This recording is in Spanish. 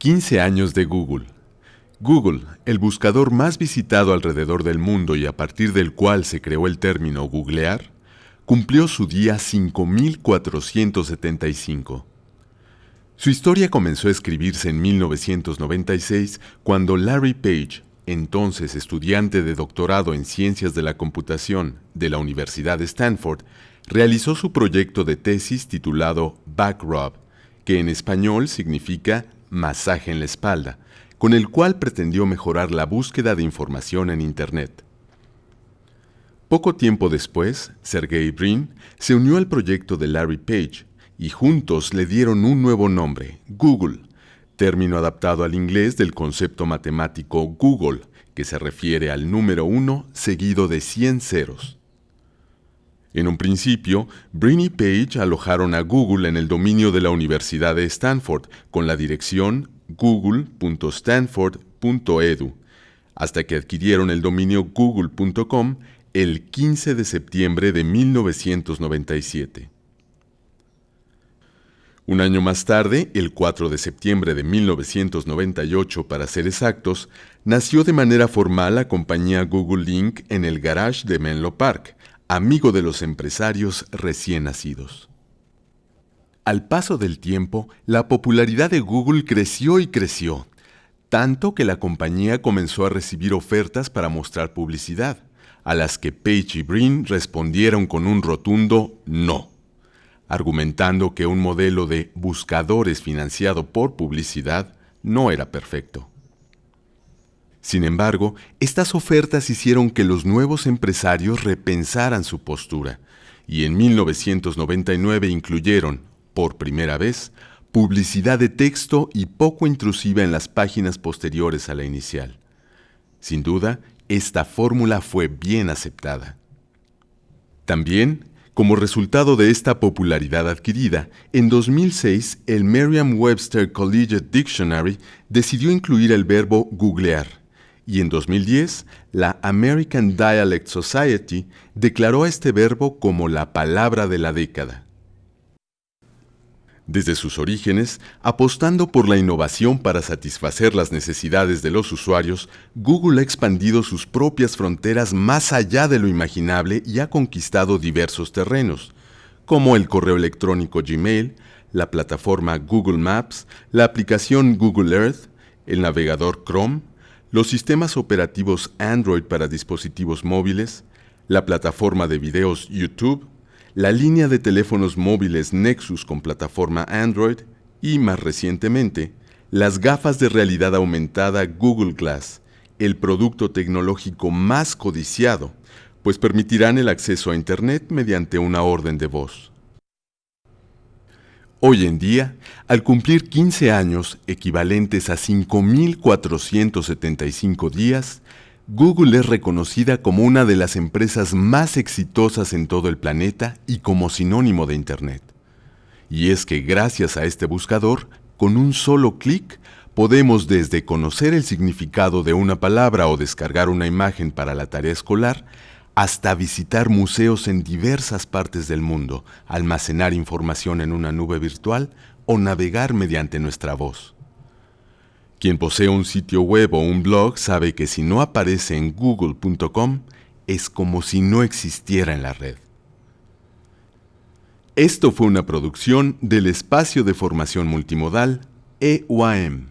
15 años de Google. Google, el buscador más visitado alrededor del mundo y a partir del cual se creó el término googlear, cumplió su día 5475. Su historia comenzó a escribirse en 1996 cuando Larry Page, entonces estudiante de doctorado en Ciencias de la Computación de la Universidad de Stanford, realizó su proyecto de tesis titulado Backrub, que en español significa masaje en la espalda, con el cual pretendió mejorar la búsqueda de información en Internet. Poco tiempo después, Sergey Brin se unió al proyecto de Larry Page y juntos le dieron un nuevo nombre, Google, término adaptado al inglés del concepto matemático Google, que se refiere al número 1 seguido de 100 ceros. En un principio, Brin y Page alojaron a Google en el dominio de la Universidad de Stanford con la dirección google.stanford.edu, hasta que adquirieron el dominio google.com el 15 de septiembre de 1997. Un año más tarde, el 4 de septiembre de 1998 para ser exactos, nació de manera formal la compañía Google Link en el garage de Menlo Park, amigo de los empresarios recién nacidos. Al paso del tiempo, la popularidad de Google creció y creció, tanto que la compañía comenzó a recibir ofertas para mostrar publicidad, a las que Page y Brin respondieron con un rotundo no argumentando que un modelo de buscadores financiado por publicidad no era perfecto. Sin embargo, estas ofertas hicieron que los nuevos empresarios repensaran su postura y en 1999 incluyeron, por primera vez, publicidad de texto y poco intrusiva en las páginas posteriores a la inicial. Sin duda, esta fórmula fue bien aceptada. También como resultado de esta popularidad adquirida, en 2006 el Merriam-Webster Collegiate Dictionary decidió incluir el verbo googlear y en 2010 la American Dialect Society declaró a este verbo como la palabra de la década. Desde sus orígenes, apostando por la innovación para satisfacer las necesidades de los usuarios, Google ha expandido sus propias fronteras más allá de lo imaginable y ha conquistado diversos terrenos, como el correo electrónico Gmail, la plataforma Google Maps, la aplicación Google Earth, el navegador Chrome, los sistemas operativos Android para dispositivos móviles, la plataforma de videos YouTube, la línea de teléfonos móviles Nexus con plataforma Android y, más recientemente, las gafas de realidad aumentada Google Glass, el producto tecnológico más codiciado, pues permitirán el acceso a Internet mediante una orden de voz. Hoy en día, al cumplir 15 años, equivalentes a 5.475 días, Google es reconocida como una de las empresas más exitosas en todo el planeta y como sinónimo de Internet. Y es que gracias a este buscador, con un solo clic, podemos desde conocer el significado de una palabra o descargar una imagen para la tarea escolar, hasta visitar museos en diversas partes del mundo, almacenar información en una nube virtual o navegar mediante nuestra voz. Quien posee un sitio web o un blog sabe que si no aparece en google.com es como si no existiera en la red. Esto fue una producción del espacio de formación multimodal EUAM.